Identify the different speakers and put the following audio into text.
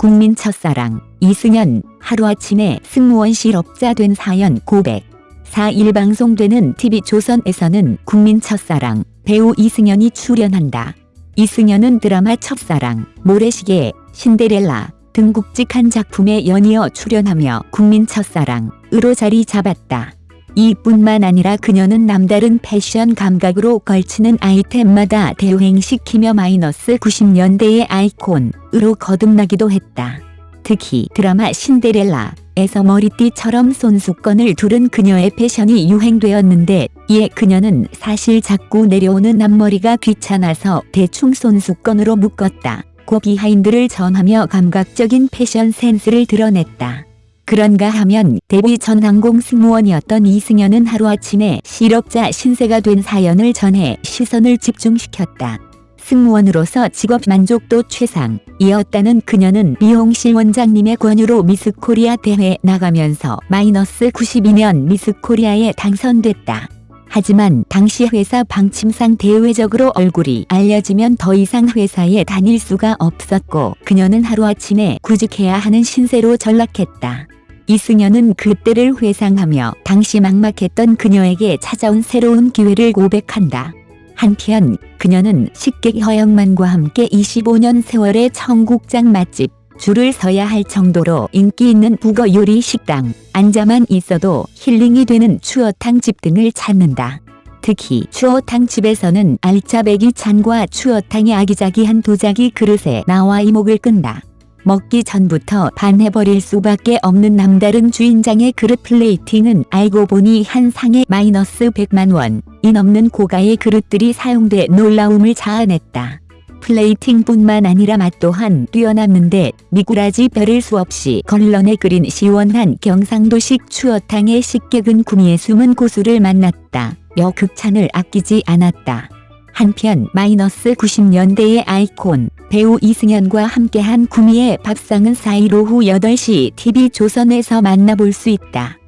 Speaker 1: 국민 첫사랑 이승연 하루아침에 승무원 실업자 된 사연 고백 4일 방송되는 TV조선에서는 국민 첫사랑 배우 이승연이 출연한다. 이승연은 드라마 첫사랑, 모래시계, 신데렐라 등 굵직한 작품에 연이어 출연하며 국민 첫사랑으로 자리 잡았다. 이뿐만 아니라 그녀는 남다른 패션 감각으로 걸치는 아이템마다 대행시키며 마이너스 90년대의 아이콘으로 거듭나기도 했다. 특히 드라마 신데렐라에서 머리띠처럼 손수건을 두른 그녀의 패션이 유행되었는데 이에 그녀는 사실 자꾸 내려오는 앞머리가 귀찮아서 대충 손수건으로 묶었다. 고 비하인드를 전하며 감각적인 패션 센스를 드러냈다. 그런가 하면 데뷔 전 항공 승무원이었던 이승연은 하루아침에 실업자 신세가 된 사연을 전해 시선을 집중시켰다. 승무원으로서 직업 만족도 최상이었다는 그녀는 미용실 원장님의 권유로 미스코리아 대회 나가면서 마이너스 92년 미스코리아에 당선됐다. 하지만 당시 회사 방침상 대외적으로 얼굴이 알려지면 더 이상 회사에 다닐 수가 없었고 그녀는 하루아침에 구직해야 하는 신세로 전락했다. 이승연은 그때를 회상하며 당시 막막했던 그녀에게 찾아온 새로운 기회를 고백한다. 한편 그녀는 식객 허영만과 함께 25년 세월의 청국장 맛집 줄을 서야 할 정도로 인기 있는 북어 요리 식당 앉아만 있어도 힐링이 되는 추어탕 집 등을 찾는다. 특히 추어탕 집에서는 알짜배기 찬과 추어탕의 아기자기한 도자기 그릇에 나와 이목을 끈다. 먹기 전부터 반해버릴 수밖에 없는 남다른 주인장의 그릇 플레이팅은 알고 보니 한 상에 마이너스 100만 원 이 넘는 고가의 그릇들이 사용돼 놀라움을 자아냈다. 플레이팅뿐만 아니라 맛 또한 뛰어났는데 미꾸라지 별을 수없이 걸러내 끓인 시원한 경상도식 추어탕의 식객은 구미의 숨은 고수를 만났다. 여 극찬을 아끼지 않았다. 한편 마이너스 90년대의 아이콘 배우 이승연과 함께한 구미의 밥상은 4일 오후 8시 TV조선에서 만나볼 수 있다.